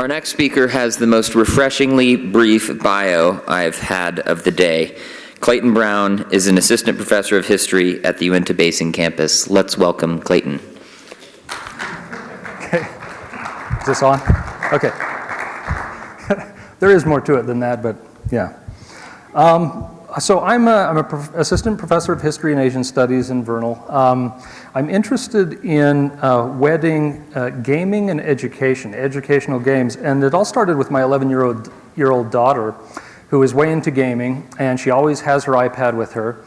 Our next speaker has the most refreshingly brief bio I've had of the day. Clayton Brown is an assistant professor of history at the Uinta Basin campus. Let's welcome Clayton. Okay. Is this on? Okay. there is more to it than that, but yeah. Um, so I'm a, I'm a prof assistant professor of history and Asian studies in Vernal. Um, I'm interested in uh, wedding uh, gaming and education, educational games, and it all started with my 11-year-old year old daughter who is way into gaming, and she always has her iPad with her.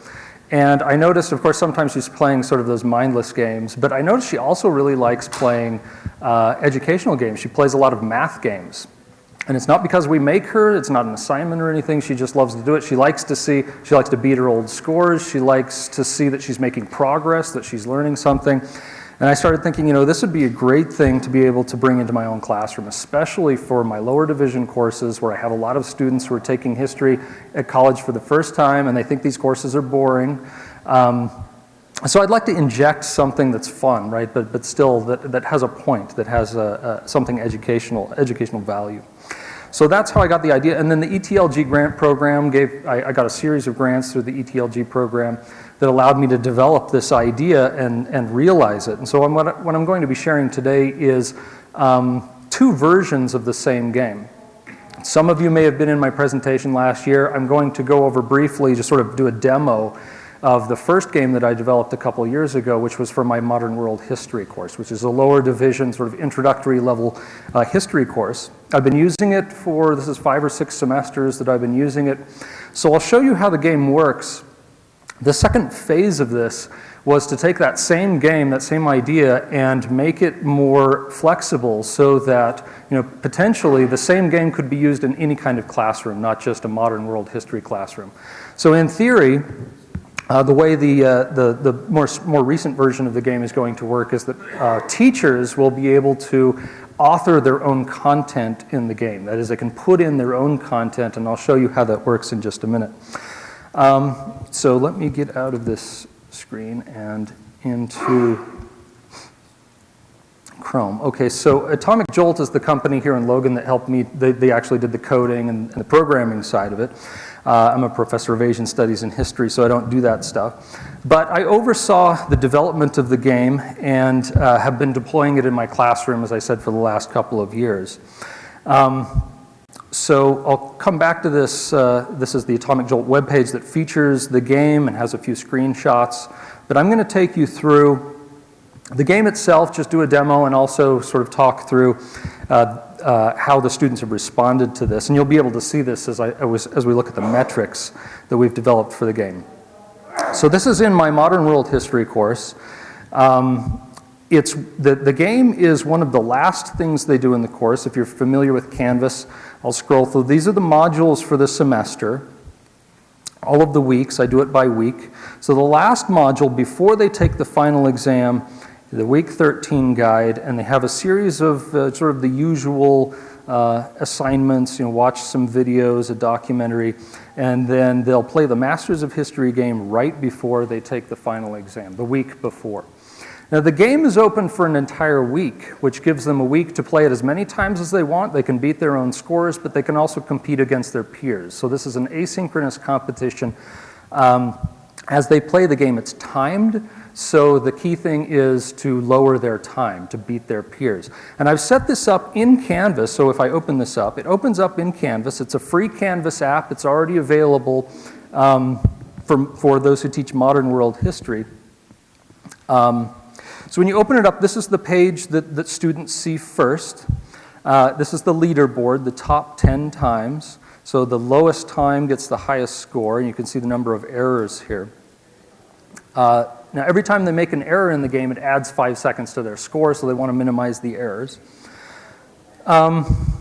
And I noticed, of course, sometimes she's playing sort of those mindless games, but I noticed she also really likes playing uh, educational games. She plays a lot of math games. And it's not because we make her, it's not an assignment or anything, she just loves to do it. She likes to see, she likes to beat her old scores, she likes to see that she's making progress, that she's learning something. And I started thinking, you know, this would be a great thing to be able to bring into my own classroom, especially for my lower division courses where I have a lot of students who are taking history at college for the first time and they think these courses are boring. Um, so I'd like to inject something that's fun, right, but, but still that, that has a point, that has a, a, something educational, educational value. So that's how I got the idea. And then the ETLG grant program gave, I, I, got a series of grants through the ETLG program that allowed me to develop this idea and, and realize it. And so I'm, what, what I'm going to be sharing today is um, two versions of the same game. Some of you may have been in my presentation last year. I'm going to go over briefly, just sort of do a demo of the first game that I developed a couple years ago, which was for my Modern World History course, which is a lower division sort of introductory level uh, history course. I've been using it for, this is five or six semesters that I've been using it. So I'll show you how the game works. The second phase of this was to take that same game, that same idea, and make it more flexible so that you know, potentially the same game could be used in any kind of classroom, not just a modern world history classroom. So in theory, uh, the way the, uh, the, the more, more recent version of the game is going to work is that uh, teachers will be able to author their own content in the game. That is, they can put in their own content, and I'll show you how that works in just a minute. Um, so let me get out of this screen and into Chrome. Okay, so Atomic Jolt is the company here in Logan that helped me. They, they actually did the coding and, and the programming side of it. Uh, I'm a professor of Asian studies and history, so I don't do that stuff. But I oversaw the development of the game and uh, have been deploying it in my classroom, as I said, for the last couple of years. Um, so I'll come back to this. Uh, this is the Atomic Jolt webpage that features the game and has a few screenshots. But I'm going to take you through the game itself, just do a demo and also sort of talk through uh, uh, how the students have responded to this. And you'll be able to see this as, I, as we look at the metrics that we've developed for the game. So this is in my Modern World History course. Um, it's, the, the game is one of the last things they do in the course. If you're familiar with Canvas, I'll scroll through. These are the modules for the semester. All of the weeks, I do it by week. So the last module, before they take the final exam, the week 13 guide, and they have a series of uh, sort of the usual uh, assignments, you know, watch some videos, a documentary, and then they'll play the Masters of History game right before they take the final exam, the week before. Now the game is open for an entire week, which gives them a week to play it as many times as they want. They can beat their own scores, but they can also compete against their peers. So this is an asynchronous competition. Um, as they play the game, it's timed. So the key thing is to lower their time, to beat their peers. And I've set this up in Canvas, so if I open this up, it opens up in Canvas. It's a free Canvas app. It's already available um, for, for those who teach modern world history. Um, so when you open it up, this is the page that, that students see first. Uh, this is the leaderboard, the top 10 times. So the lowest time gets the highest score, and you can see the number of errors here. Uh, now, every time they make an error in the game, it adds five seconds to their score, so they want to minimize the errors. Um,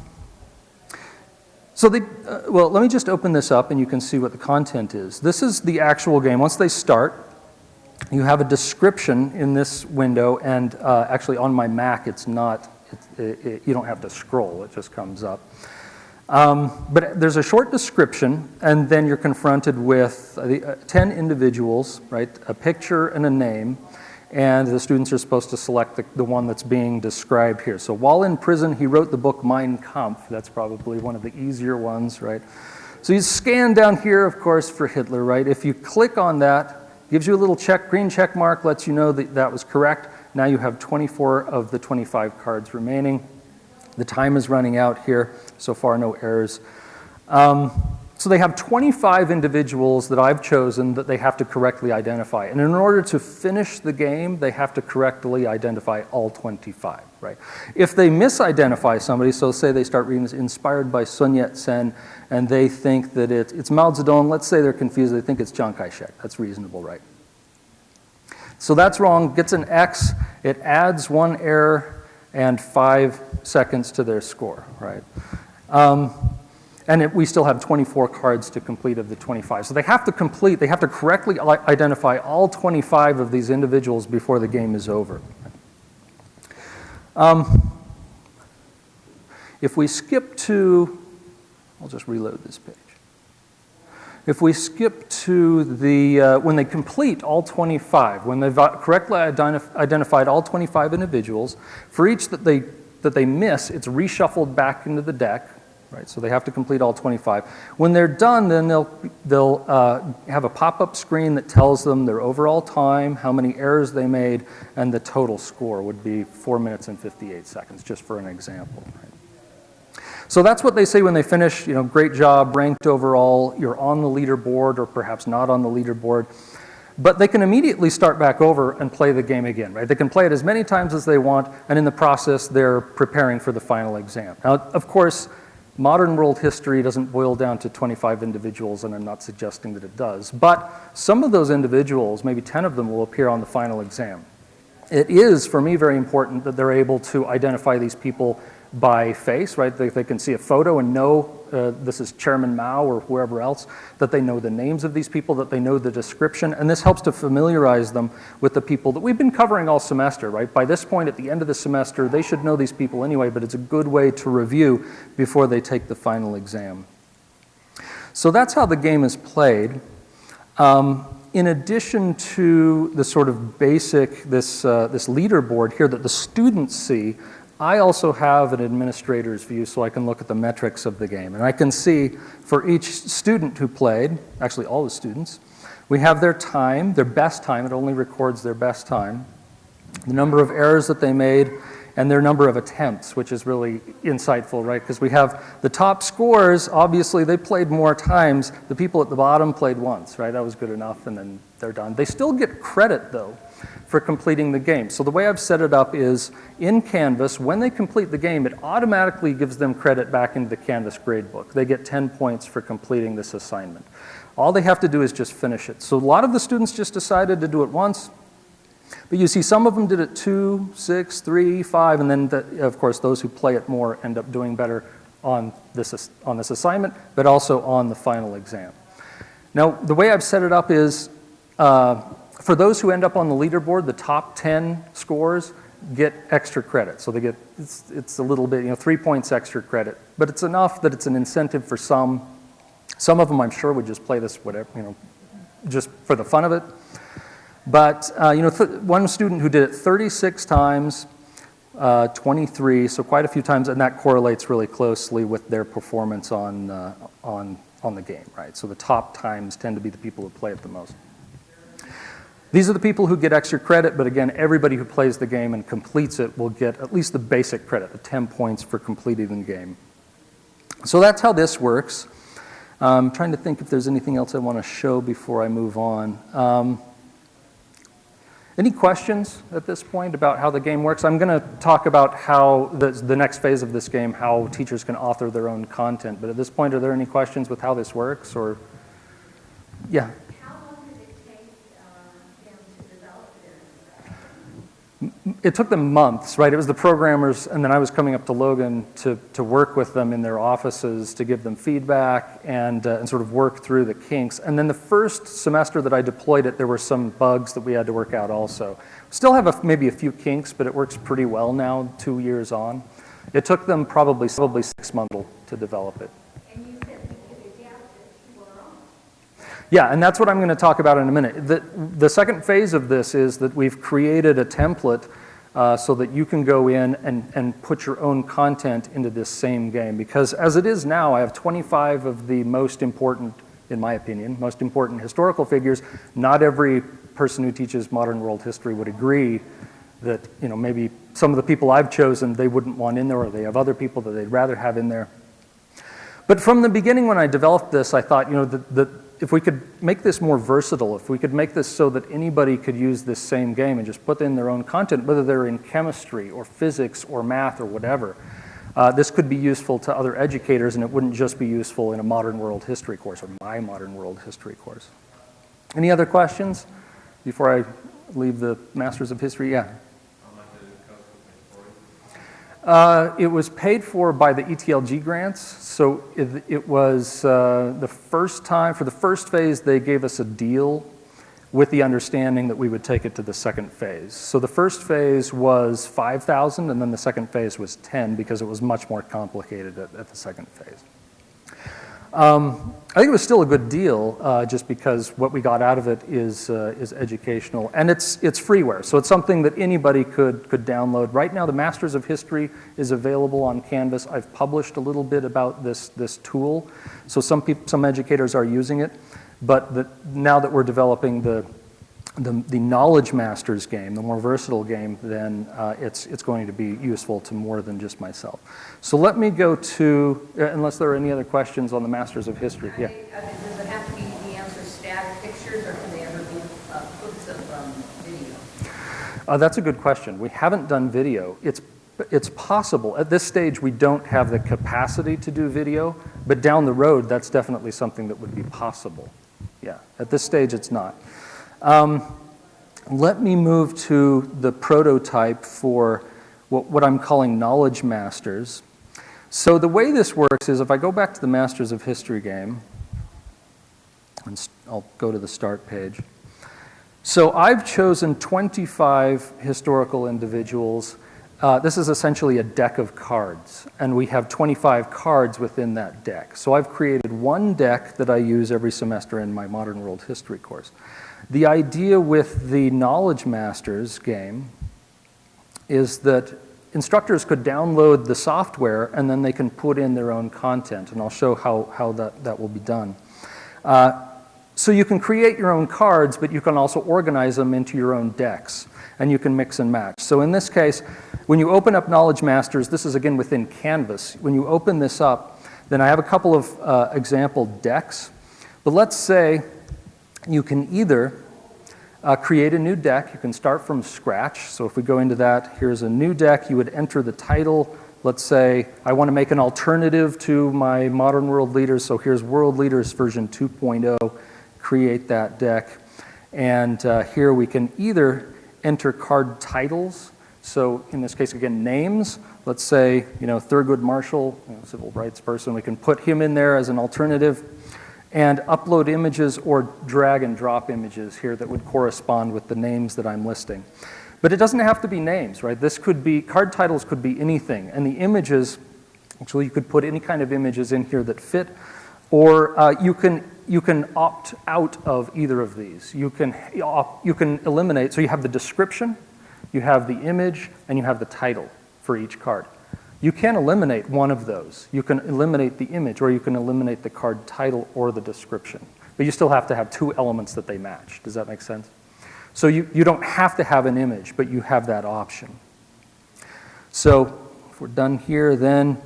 so they, uh, well, let me just open this up and you can see what the content is. This is the actual game. Once they start, you have a description in this window, and uh, actually on my Mac, it's not, it, it, you don't have to scroll, it just comes up. Um, but there's a short description, and then you're confronted with uh, 10 individuals, right, a picture and a name, and the students are supposed to select the, the one that's being described here. So while in prison, he wrote the book Mein Kampf. That's probably one of the easier ones, right? So you scan down here, of course, for Hitler, right? If you click on that, gives you a little check, green check mark, lets you know that that was correct. Now you have 24 of the 25 cards remaining. The time is running out here. So far, no errors. Um, so they have 25 individuals that I've chosen that they have to correctly identify. And in order to finish the game, they have to correctly identify all 25, right? If they misidentify somebody, so say they start reading this inspired by Sun Yat-sen, and they think that it, it's Mao Zedong, let's say they're confused, they think it's Chiang Kai-shek. That's reasonable, right? So that's wrong, gets an X, it adds one error and five seconds to their score, right? Um, and it, we still have 24 cards to complete of the 25. So they have to complete, they have to correctly identify all 25 of these individuals before the game is over. Um, if we skip to, I'll just reload this page. If we skip to the, uh, when they complete all 25, when they've uh, correctly identif- identified all 25 individuals, for each that they, that they miss, it's reshuffled back into the deck, right? So they have to complete all 25. When they're done, then they'll, they'll uh, have a pop-up screen that tells them their overall time, how many errors they made, and the total score would be 4 minutes and 58 seconds, just for an example. right? So that's what they say when they finish, you know, great job, ranked overall, you're on the leaderboard or perhaps not on the leaderboard. But they can immediately start back over and play the game again, right? They can play it as many times as they want, and in the process, they're preparing for the final exam. Now, of course, modern world history doesn't boil down to 25 individuals, and I'm not suggesting that it does. But some of those individuals, maybe 10 of them, will appear on the final exam. It is, for me, very important that they're able to identify these people by face, right? They, they can see a photo and know uh, this is Chairman Mao or whoever else, that they know the names of these people, that they know the description, and this helps to familiarize them with the people that we've been covering all semester, right? By this point, at the end of the semester, they should know these people anyway, but it's a good way to review before they take the final exam. So that's how the game is played. Um, in addition to the sort of basic, this, uh, this leaderboard here that the students see, I also have an administrator's view so I can look at the metrics of the game. And I can see for each student who played, actually all the students, we have their time, their best time, it only records their best time, the number of errors that they made, and their number of attempts, which is really insightful, right? Because we have the top scores, obviously they played more times. The people at the bottom played once, right? That was good enough, and then they're done. They still get credit, though, for completing the game. So the way I've set it up is in Canvas, when they complete the game, it automatically gives them credit back into the Canvas gradebook. They get 10 points for completing this assignment. All they have to do is just finish it. So a lot of the students just decided to do it once, but you see, some of them did it two, six, three, five, and then, the, of course, those who play it more end up doing better on this, on this assignment, but also on the final exam. Now, the way I've set it up is uh, for those who end up on the leaderboard, the top 10 scores get extra credit. So they get, it's, it's a little bit, you know, three points extra credit, but it's enough that it's an incentive for some. Some of them, I'm sure, would just play this whatever, you know, just for the fun of it. But, uh, you know, one student who did it 36 times, uh, 23, so quite a few times, and that correlates really closely with their performance on, uh, on, on the game, right? So the top times tend to be the people who play it the most. These are the people who get extra credit, but again, everybody who plays the game and completes it will get at least the basic credit, the 10 points for completing the game. So that's how this works. I'm trying to think if there's anything else I want to show before I move on. Um, any questions at this point about how the game works? I'm going to talk about how the, the next phase of this game, how teachers can author their own content. But at this point, are there any questions with how this works? Or, yeah. How long did it take uh, them to develop this? It took them months, right? It was the programmers, and then I was coming up to Logan to, to work with them in their offices to give them feedback and, uh, and sort of work through the kinks. And then the first semester that I deployed it, there were some bugs that we had to work out also. Still have a, maybe a few kinks, but it works pretty well now, two years on. It took them probably, probably six months to develop it. And you said you could adapt it to your own. Yeah, and that's what I'm going to talk about in a minute. The, the second phase of this is that we've created a template uh, so that you can go in and, and put your own content into this same game. Because as it is now, I have 25 of the most important, in my opinion, most important historical figures. Not every person who teaches modern world history would agree that, you know, maybe some of the people I've chosen they wouldn't want in there, or they have other people that they'd rather have in there. But from the beginning when I developed this, I thought, you know, that, that if we could make this more versatile, if we could make this so that anybody could use this same game and just put in their own content, whether they're in chemistry or physics or math or whatever, uh, this could be useful to other educators and it wouldn't just be useful in a modern world history course or my modern world history course. Any other questions before I leave the Masters of History? Yeah. Uh, it was paid for by the ETLG grants. So it, it was uh, the first time, for the first phase, they gave us a deal with the understanding that we would take it to the second phase. So the first phase was 5,000 and then the second phase was 10 because it was much more complicated at, at the second phase. Um, I think it was still a good deal, uh, just because what we got out of it is uh, is educational, and it's it's freeware, so it's something that anybody could could download. Right now, the Masters of History is available on Canvas. I've published a little bit about this this tool, so some people, some educators are using it, but the, now that we're developing the the, the knowledge masters game, the more versatile game, then uh, it's, it's going to be useful to more than just myself. So let me go to, uh, unless there are any other questions on the masters of history. Yeah. I mean, Does it have to be the answer static pictures, or can they ever be uh, clips of um, video? Uh, that's a good question. We haven't done video. It's, it's possible. At this stage, we don't have the capacity to do video, but down the road, that's definitely something that would be possible. Yeah, at this stage, it's not. Um, let me move to the prototype for what, what I'm calling knowledge masters. So the way this works is if I go back to the Masters of History game, and I'll go to the start page. So I've chosen 25 historical individuals. Uh, this is essentially a deck of cards, and we have 25 cards within that deck. So I've created one deck that I use every semester in my Modern World History course. The idea with the Knowledge Masters game is that instructors could download the software and then they can put in their own content, and I'll show how, how that, that will be done. Uh, so you can create your own cards, but you can also organize them into your own decks, and you can mix and match. So in this case, when you open up Knowledge Masters, this is again within Canvas. When you open this up, then I have a couple of uh, example decks. But let's say you can either uh, create a new deck. You can start from scratch. So if we go into that, here's a new deck. You would enter the title. Let's say I want to make an alternative to my Modern World Leaders. So here's World Leaders version 2.0. Create that deck. And uh, here we can either enter card titles. So in this case, again, names. Let's say, you know, Thurgood Marshall, you know, civil rights person. We can put him in there as an alternative and upload images or drag and drop images here that would correspond with the names that I'm listing. But it doesn't have to be names, right? This could be, card titles could be anything. And the images, actually you could put any kind of images in here that fit, or uh, you, can, you can opt out of either of these. You can, you can eliminate, so you have the description, you have the image, and you have the title for each card. You can eliminate one of those. You can eliminate the image, or you can eliminate the card title or the description. But you still have to have two elements that they match. Does that make sense? So you, you don't have to have an image, but you have that option. So if we're done here, then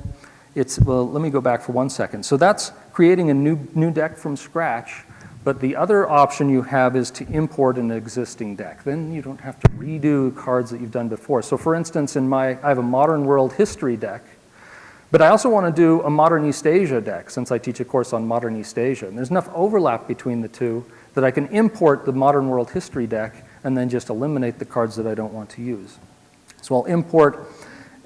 it's, well, let me go back for one second. So that's creating a new, new deck from scratch, but the other option you have is to import an existing deck. Then you don't have to redo cards that you've done before. So for instance, in my, I have a modern world history deck, but I also want to do a modern East Asia deck since I teach a course on modern East Asia. And there's enough overlap between the two that I can import the modern world history deck and then just eliminate the cards that I don't want to use. So I'll import,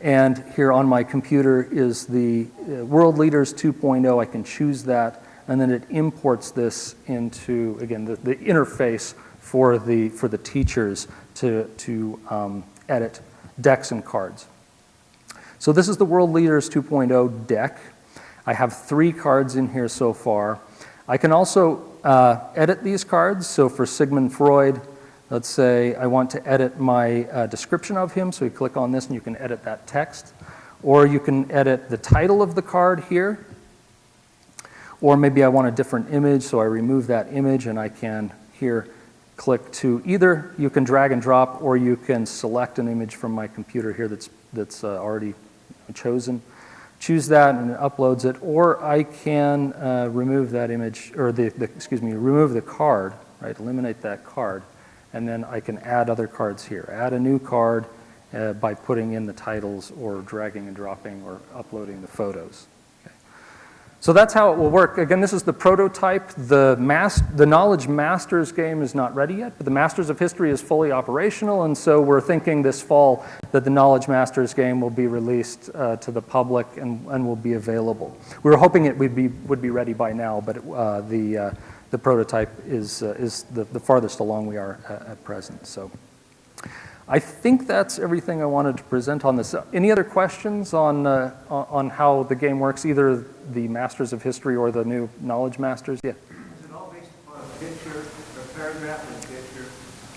and here on my computer is the uh, World Leaders 2.0. I can choose that, and then it imports this into, again, the, the interface for the, for the teachers to, to um, edit decks and cards. So this is the World Leaders 2.0 deck. I have three cards in here so far. I can also uh, edit these cards. So for Sigmund Freud, let's say I want to edit my uh, description of him, so you click on this and you can edit that text. Or you can edit the title of the card here. Or maybe I want a different image, so I remove that image and I can here click to either you can drag and drop or you can select an image from my computer here that's, that's uh, already chosen. Choose that and it uploads it, or I can uh, remove that image, or the, the, excuse me, remove the card, right, eliminate that card, and then I can add other cards here. Add a new card uh, by putting in the titles or dragging and dropping or uploading the photos. So that's how it will work. Again, this is the prototype. The, mas the Knowledge Masters game is not ready yet, but the Masters of History is fully operational, and so we're thinking this fall that the Knowledge Masters game will be released uh, to the public and, and will be available. We were hoping it would be, would be ready by now, but it, uh, the, uh, the prototype is, uh, is the, the farthest along we are at, at present. So. I think that's everything I wanted to present on this. Any other questions on, uh, on how the game works, either the Masters of History or the new Knowledge Masters? Yeah. Is it all based upon a picture, a paragraph and picture,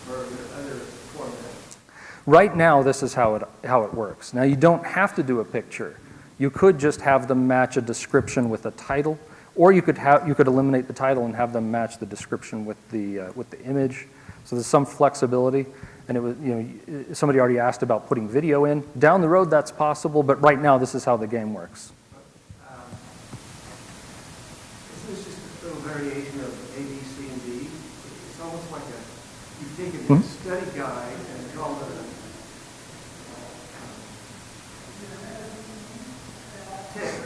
or other formats? Right now, this is how it, how it works. Now, you don't have to do a picture. You could just have them match a description with a title, or you could, have, you could eliminate the title and have them match the description with the, uh, with the image. So there's some flexibility. And it was, you know, somebody already asked about putting video in. Down the road, that's possible, but right now, this is how the game works. Um, Isn't this just a little variation of A, B, C, and D? It's almost like a, you've taken Hmm? a study guide and called it a test,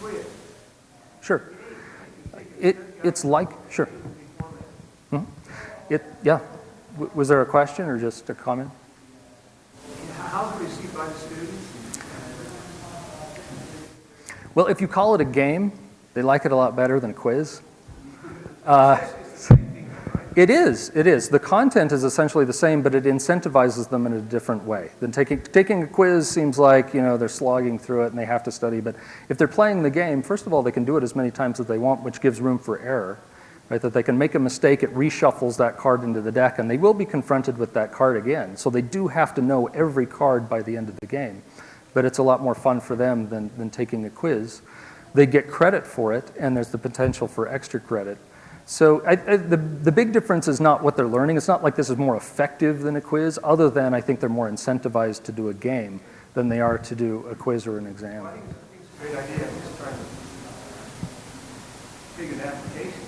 quiz. Sure. It, it's like, sure. Mhm. It, yeah. Was there a question or just a comment? How's it received by the students? Well, if you call it a game, they like it a lot better than a quiz. Uh, it is, it is. The content is essentially the same, but it incentivizes them in a different way. Then taking, taking a quiz seems like, you know, they're slogging through it and they have to study. But if they're playing the game, first of all, they can do it as many times as they want, which gives room for error. Right, that they can make a mistake, it reshuffles that card into the deck, and they will be confronted with that card again. So they do have to know every card by the end of the game. But it's a lot more fun for them than, than taking a quiz. They get credit for it, and there's the potential for extra credit. So I, I, the, the big difference is not what they're learning. It's not like this is more effective than a quiz, other than I think they're more incentivized to do a game than they are to do a quiz or an exam. I think it's a great idea, I'm just trying to figure application.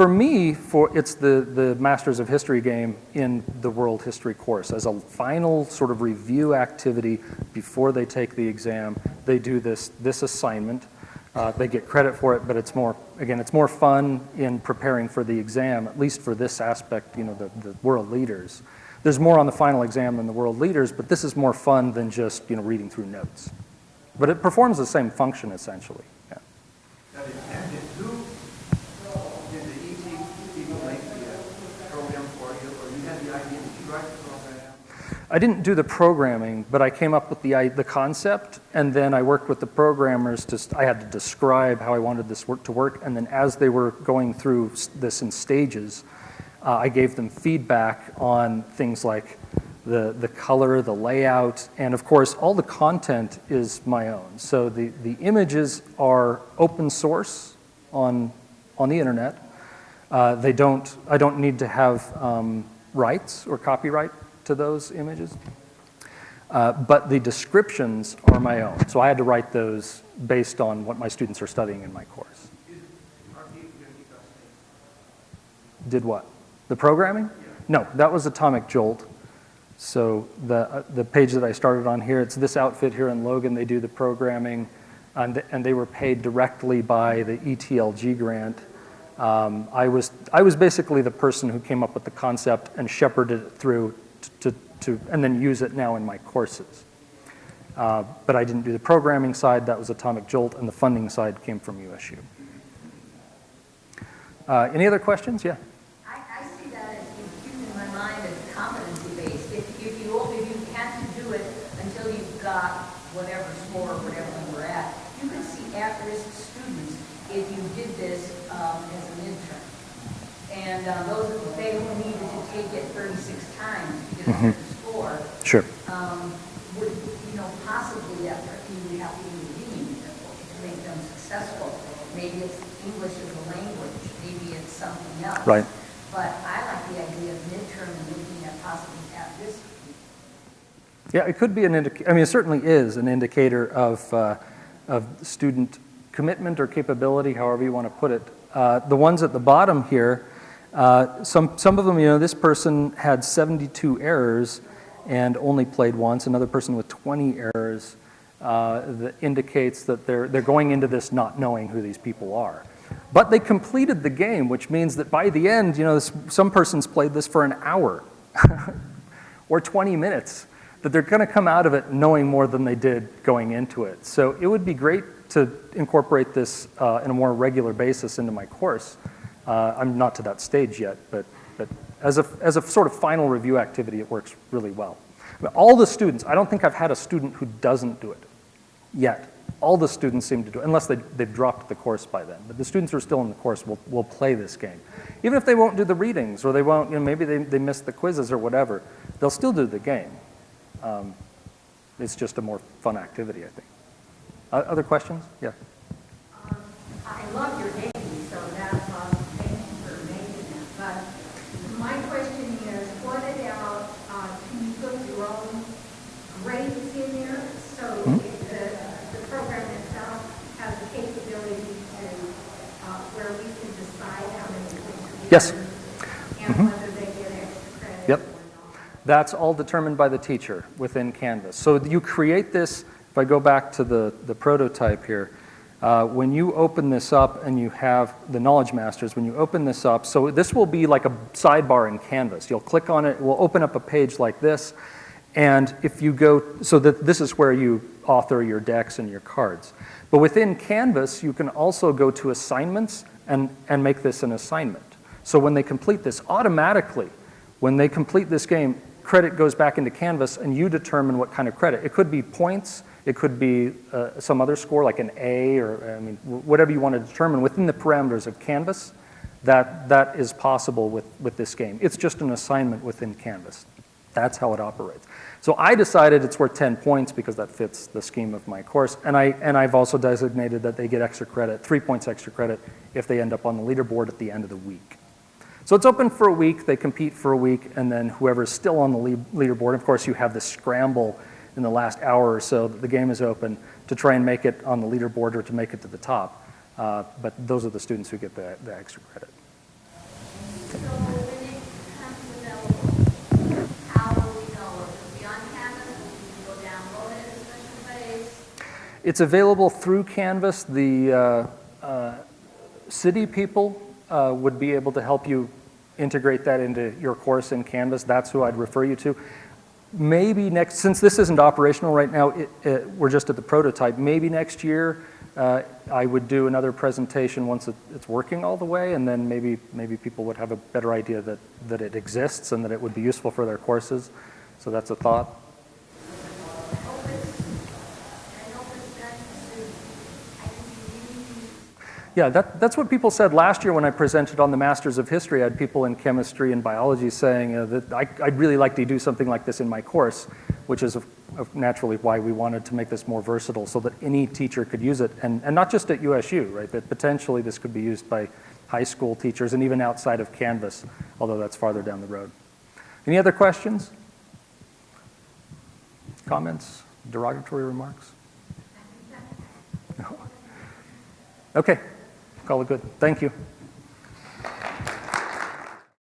For me, for, it's the, the Masters of History game in the World History course. As a final sort of review activity before they take the exam, they do this, this assignment. Uh, they get credit for it, but it's more, again, it's more fun in preparing for the exam, at least for this aspect, you know, the, the world leaders. There's more on the final exam than the world leaders, but this is more fun than just, you know, reading through notes. But it performs the same function, essentially. Yeah. Now, did, and did who, did the ET people make the uh, program for you, or you had the idea, did you write the program? I didn't do the programming, but I came up with the, i- the concept, and then I worked with the programmers to, I had to describe how I wanted this work to work, and then as they were going through this in stages, uh, I gave them feedback on things like the, the color, the layout, and of course, all the content is my own. So the, the images are open source on, on the internet. Uh, they don't, I don't need to have um, rights or copyright to those images. Uh, but the descriptions are my own. So I had to write those based on what my students are studying in my course. Are people going to keep us safe? Did what? The programming? No, that was Atomic Jolt. So the, uh, the page that I started on here, it's this outfit here in Logan. They do the programming, and, th- and they were paid directly by the ETLG grant. Um, I, was, I was basically the person who came up with the concept and shepherded it through to, to, and then use it now in my courses. Uh, but I didn't do the programming side, that was Atomic Jolt, and the funding side came from USU. Uh, any other questions? Yeah. I, see that as, in my mind as competency-based. If, if you, if you had to do it until you've got whatever score or whatever were at, you could see at-risk students if you did this um, as an intern. And uh, those, they who needed to take it 36 times to get a certain score, Sure. um, would, you know, possibly after, you would have to intervene to make them successful. Maybe it's English as a language, maybe it's something else. Right. But I like the idea of midterm and looking at possibly at this. Yeah, it could be an indicator, I mean, it certainly is an indicator of, uh, of student commitment or capability, however you want to put it. Uh, the ones at the bottom here, uh, some, some of them, you know, this person had 72 errors and only played once. Another person with 20 errors uh, that indicates that they're, they're going into this not knowing who these people are. But they completed the game, which means that by the end, you know, this, some person's played this for an hour or 20 minutes, that they're going to come out of it knowing more than they did going into it. So it would be great to incorporate this uh, in a more regular basis into my course. Uh, I'm not to that stage yet, but, but as, a, as a sort of final review activity, it works really well. But all the students, I don't think I've had a student who doesn't do it yet. All the students seem to do it, unless they, they've dropped the course by then. But the students who are still in the course will, will play this game. Even if they won't do the readings, or they won't, you know, maybe they, they missed the quizzes or whatever, they'll still do the game. Um, it's just a more fun activity, I think. Uh, other questions? Yeah. Um, I love your name, so that's awesome. Thank you for making that. But my question is, what about, uh, can you put your own grades in there? So Hmm? if the, the program itself has the capability to, uh, where we can decide how many points we Yes. earn Mhm. Whether they get extra credit Yep. That's all determined by the teacher within Canvas. So you create this, if I go back to the, the prototype here, uh, when you open this up and you have the Knowledge Masters, when you open this up, so this will be like a sidebar in Canvas. You'll click on it, it will open up a page like this, and if you go, so that this is where you author your decks and your cards. But within Canvas, you can also go to assignments and, and make this an assignment. So when they complete this, automatically, when they complete this game, credit goes back into Canvas and you determine what kind of credit. It could be points, it could be uh, some other score like an A or, I mean, whatever you want to determine within the parameters of Canvas, that, that is possible with, with this game. It's just an assignment within Canvas. That's how it operates. So I decided it's worth 10 points because that fits the scheme of my course. And, I, and I've also designated that they get extra credit, three points extra credit, if they end up on the leaderboard at the end of the week. So it's open for a week, they compete for a week, and then whoever's still on the leaderboard, of course, you have the scramble in the last hour or so that the game is open to try and make it on the leaderboard or to make it to the top. Uh, but those are the students who get the, the extra credit. It's available through Canvas. The uh, uh, city people uh, would be able to help you integrate that into your course in Canvas. That's who I'd refer you to. Maybe next, since this isn't operational right now, it, it, we're just at the prototype, maybe next year uh, I would do another presentation once it, it's working all the way, and then maybe, maybe people would have a better idea that, that it exists and that it would be useful for their courses. So that's a thought. Yeah, that, that's what people said last year when I presented on the Masters of History. I had people in chemistry and biology saying uh, that I, I'd really like to do something like this in my course, which is of, of naturally why we wanted to make this more versatile so that any teacher could use it, and, and not just at USU, right, but potentially this could be used by high school teachers and even outside of Canvas, although that's farther down the road. Any other questions? Comments? Derogatory remarks? No? Okay. Call it good. Thank you.